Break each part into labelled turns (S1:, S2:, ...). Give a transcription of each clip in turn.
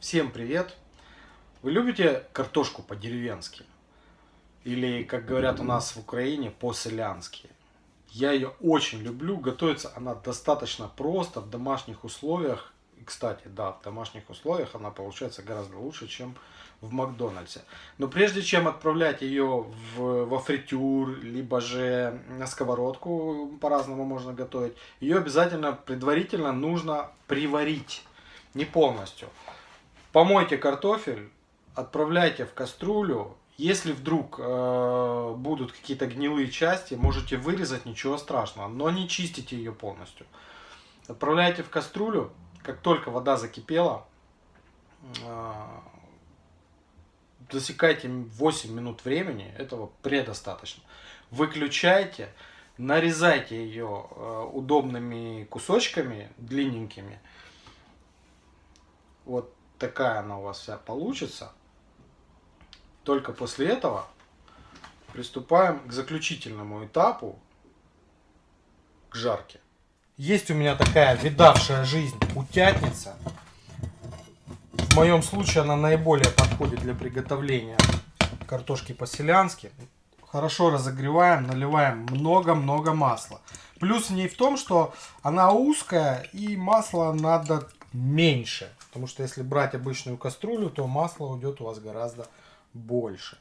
S1: Всем привет! Вы любите картошку по-деревенски? Или, как говорят у нас в Украине, по-селянски? Я ее очень люблю, готовится она достаточно просто, в домашних условиях. И, кстати, да, в домашних условиях она получается гораздо лучше, чем в Макдональдсе. Но прежде чем отправлять ее в, во фритюр, либо же на сковородку, по-разному можно готовить, ее обязательно предварительно нужно приварить. Не полностью. Помойте картофель, отправляйте в кастрюлю. Если вдруг э, будут какие-то гнилые части, можете вырезать, ничего страшного, но не чистите ее полностью. Отправляйте в кастрюлю, как только вода закипела, э, засекайте 8 минут времени, этого предостаточно. Выключайте, нарезайте ее э, удобными кусочками, длинненькими. Вот такая она у вас вся получится. Только после этого приступаем к заключительному этапу, к жарке. Есть у меня такая видавшая жизнь утятница. В моем случае она наиболее подходит для приготовления картошки по-селянски. Хорошо разогреваем, наливаем много-много масла. Плюс в ней в том, что она узкая и масла надо меньше. Потому что если брать обычную кастрюлю, то масла уйдет у вас гораздо больше.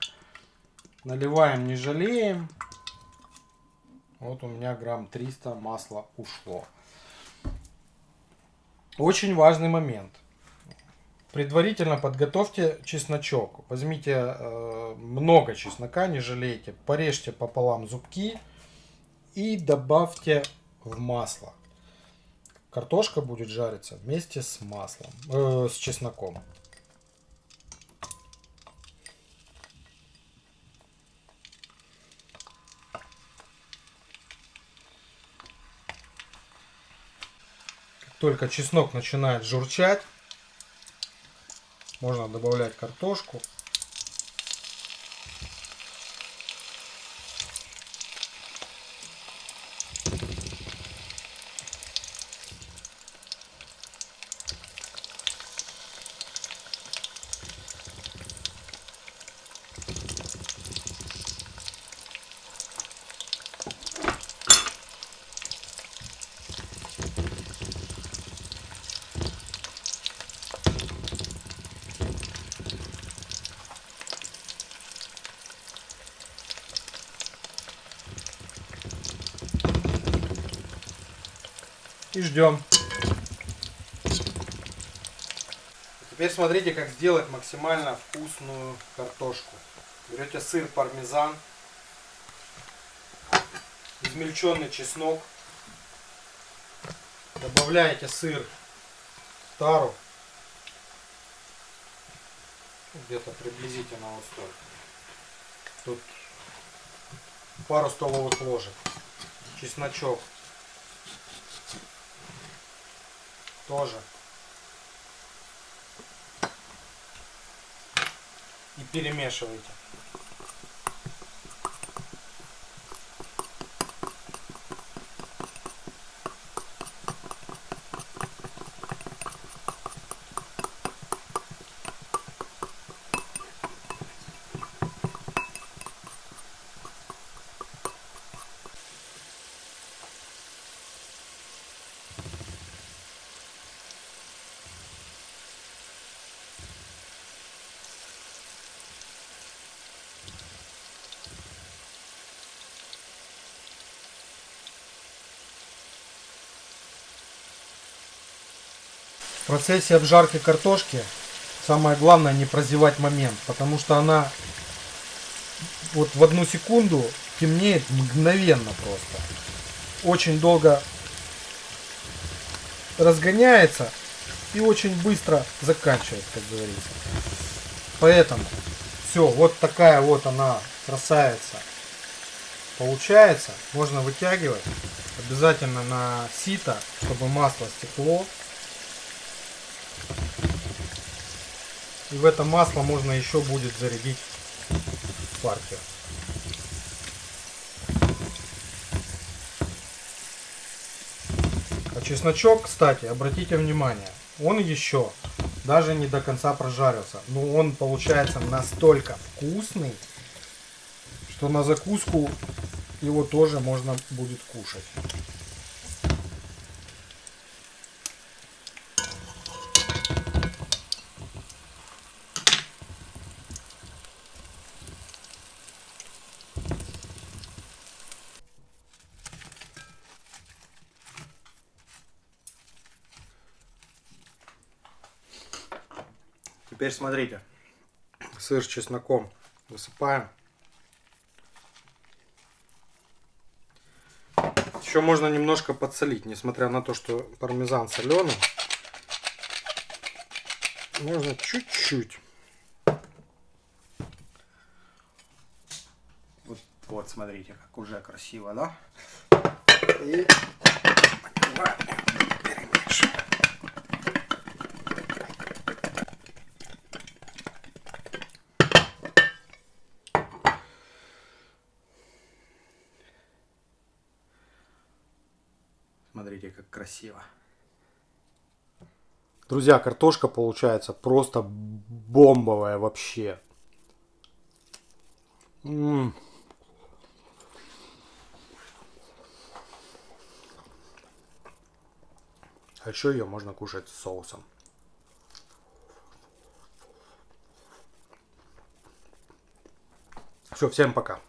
S1: Наливаем, не жалеем. Вот у меня грамм 300 масла ушло. Очень важный момент. Предварительно подготовьте чесночок. Возьмите э, много чеснока, не жалейте. Порежьте пополам зубки и добавьте в масло. Картошка будет жариться вместе с маслом, э, с чесноком. Как только чеснок начинает журчать, можно добавлять картошку. И ждем. Теперь смотрите, как сделать максимально вкусную картошку. Берете сыр пармезан, измельченный чеснок, добавляете сыр тару, где-то приблизительно вот столько. Тут пару столовых ложек, чесночок тоже. И перемешивайте. Процессе обжарки картошки самое главное не прозевать момент, потому что она вот в одну секунду темнеет мгновенно просто. Очень долго разгоняется и очень быстро заканчивает, как говорится. Поэтому все, вот такая вот она красавица получается. Можно вытягивать обязательно на сито, чтобы масло стекло. И в это масло можно еще будет зарядить партию. А чесночок, кстати, обратите внимание, он еще даже не до конца прожарился. Но он получается настолько вкусный, что на закуску его тоже можно будет кушать. Теперь смотрите. Сыр с чесноком высыпаем. Еще можно немножко подсолить, несмотря на то, что пармезан соленый. Можно чуть-чуть. Вот, вот, смотрите, как уже красиво, да? И. Смотрите, как красиво. Друзья, картошка получается просто бомбовая вообще. М -м. А еще ее можно кушать с соусом. Все, всем пока.